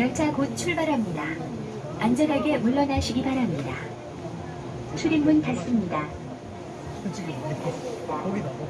열차 곧 출발합니다. 안전하게 물러나시기 바랍니다. 출입문 닫습니다. 다른 거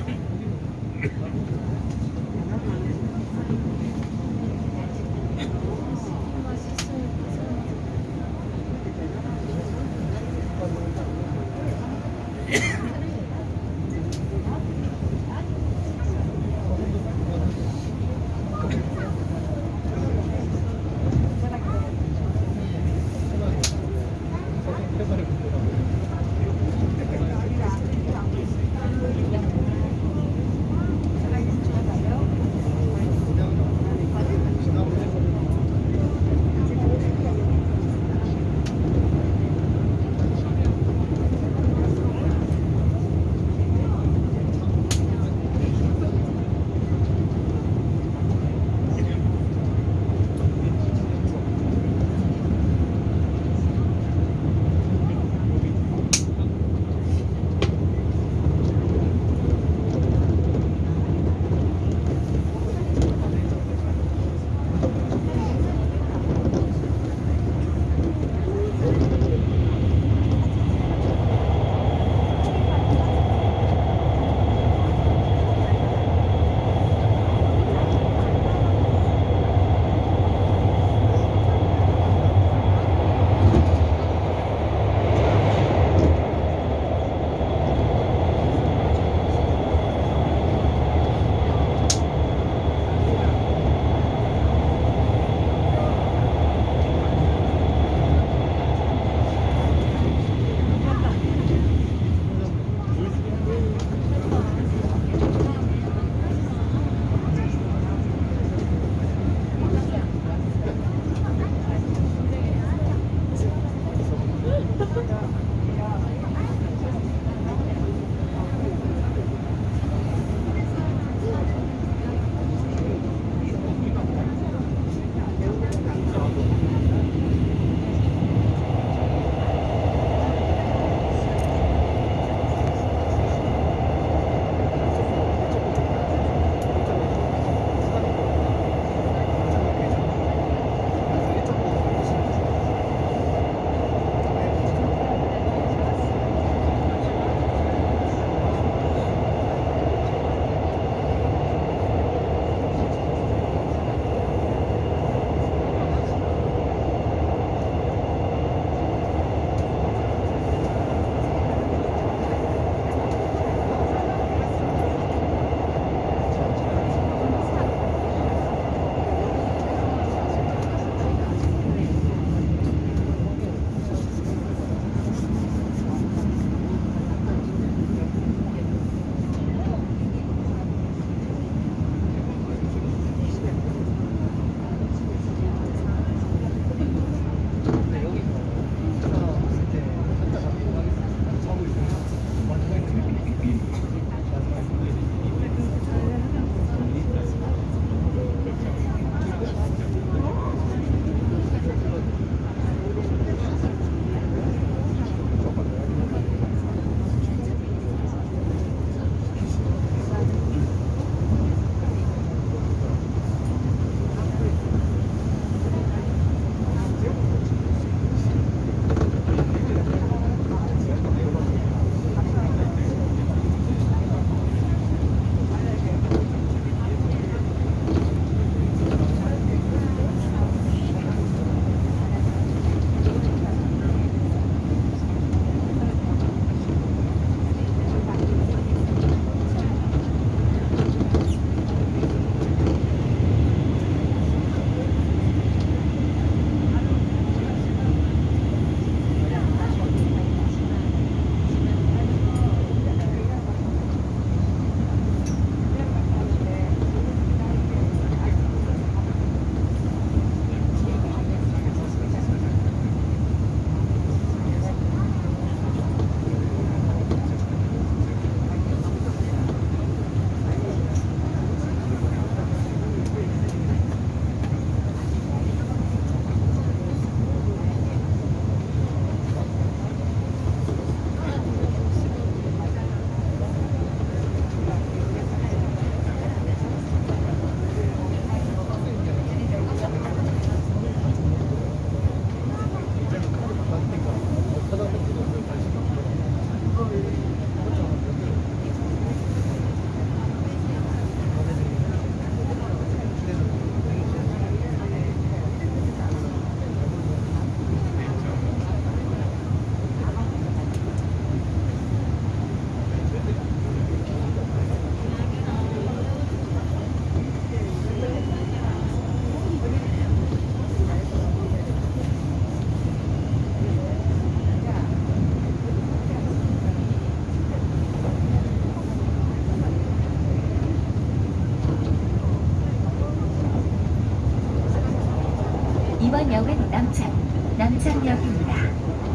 이번 역은 남창, 남창역입니다.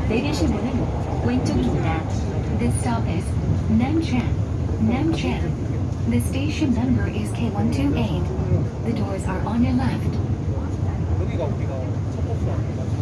내리실 문은 왼쪽입니다. This stop is Namchang, Namchang. The station number is K128. The doors are on your left. 여기가 우리가 첫 버스 아닌가?